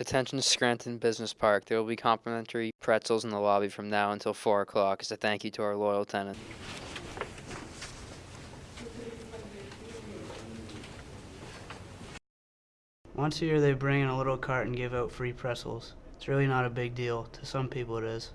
Attention Scranton Business Park. There will be complimentary pretzels in the lobby from now until 4 o'clock as a thank you to our loyal tenant. Once a year, they bring in a little cart and give out free pretzels. It's really not a big deal. To some people, it is.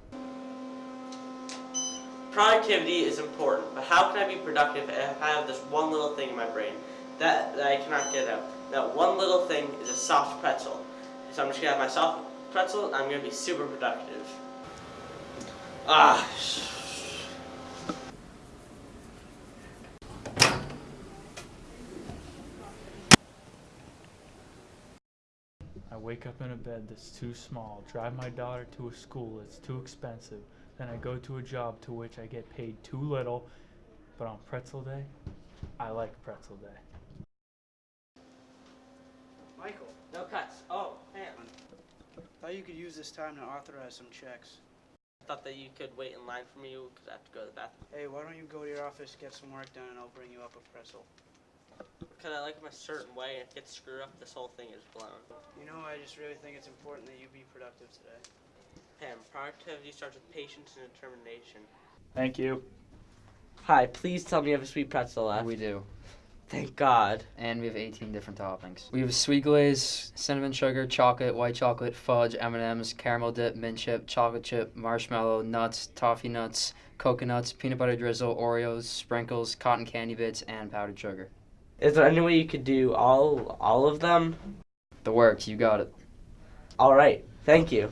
Productivity is important, but how can I be productive if I have this one little thing in my brain that, that I cannot get out? That one little thing is a soft pretzel. So I'm just gonna have my soft pretzel and I'm gonna be super productive. Ah, I wake up in a bed that's too small, drive my daughter to a school that's too expensive, then I go to a job to which I get paid too little, but on pretzel day, I like pretzel day. Thought you could use this time to authorize some checks. I thought that you could wait in line for me because I have to go to the bathroom. Hey, why don't you go to your office, get some work done, and I'll bring you up a pretzel. Because I like them a certain way, and if it gets screwed up, this whole thing is blown. You know, I just really think it's important that you be productive today. Pam, productivity starts with patience and determination. Thank you. Hi, please tell me you have a sweet pretzel left. We do. Thank God. And we have 18 different toppings. We have sweet glaze, cinnamon sugar, chocolate, white chocolate, fudge, M&Ms, caramel dip, mint chip, chocolate chip, marshmallow, nuts, toffee nuts, coconuts, peanut butter drizzle, Oreos, sprinkles, cotton candy bits, and powdered sugar. Is there any way you could do all all of them? The works, you got it. All right. Thank you.